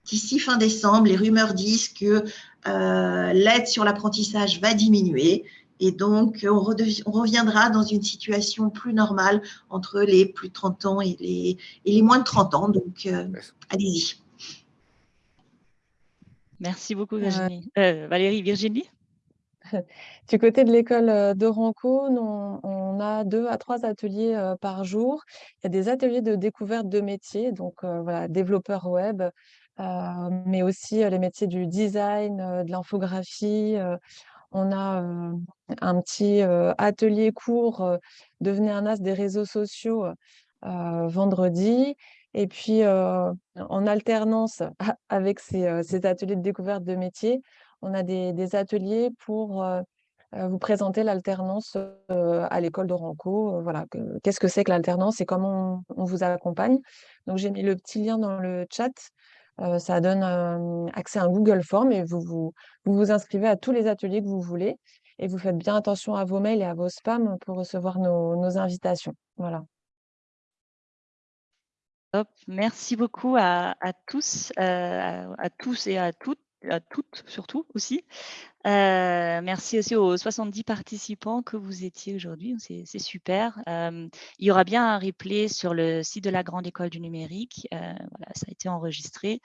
D'ici fin décembre, les rumeurs disent que l'aide sur l'apprentissage va diminuer. Et donc, on, reviendra dans une situation plus normale entre les plus de 30 ans et les, et les moins de 30 ans. Donc, allez-y. Merci beaucoup, Virginie. Valérie, Virginie? Du côté de l'école euh, de Ranco, on, a deux à trois ateliers euh, par jour. Il y a des ateliers de découverte de métiers, donc euh, voilà, développeur web, mais aussi les métiers du design, de l'infographie. On a un petit atelier court Devenez un as des réseaux sociaux vendredi. Et puis, en alternance avec ces, ateliers de découverte de métiers, on a des, ateliers pour vous présenter l'alternance à l'école de Ranco. voilà, qu'est-ce que c'est que l'alternance et comment on, vous accompagne. Donc, j'ai mis le petit lien dans le chat. Ça donne accès à un Google Form et vous vous, vous inscrivez à tous les ateliers que vous voulez. Et vous faites bien attention à vos mails et à vos spams pour recevoir nos, invitations. Voilà. Merci beaucoup à, tous, à tous et à toutes à toutes surtout aussi. Euh, merci aussi aux 70 participants que vous étiez aujourd'hui, c'est super. Euh, il y aura bien un replay sur le site de la Grande École du Numérique. Euh, voilà, ça a été enregistré.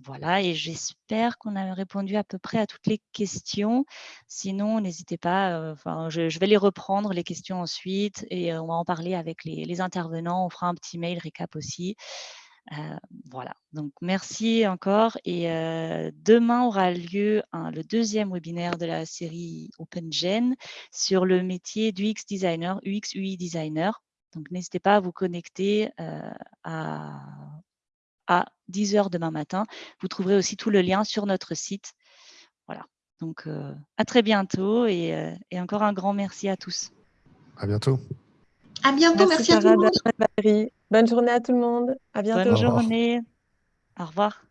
voilà, et j'espère qu'on a répondu à peu près à toutes les questions. Sinon, n'hésitez pas, enfin, je, vais les reprendre, les questions ensuite, et on va en parler avec les, les intervenants. On fera un petit mail récap aussi. Euh, voilà, donc merci encore. Et euh, demain aura lieu le deuxième webinaire de la série OpenGen sur le métier d'UX designer, UX UI designer. Donc n'hésitez pas à vous connecter euh, à, à 10h demain matin. Vous trouverez aussi tout le lien sur notre site. Voilà, donc à très bientôt et, et, encore un grand merci à tous. À bientôt. À bientôt, merci, à tous. Bonne journée à tout le monde. À bientôt. Bonne journée. Au revoir.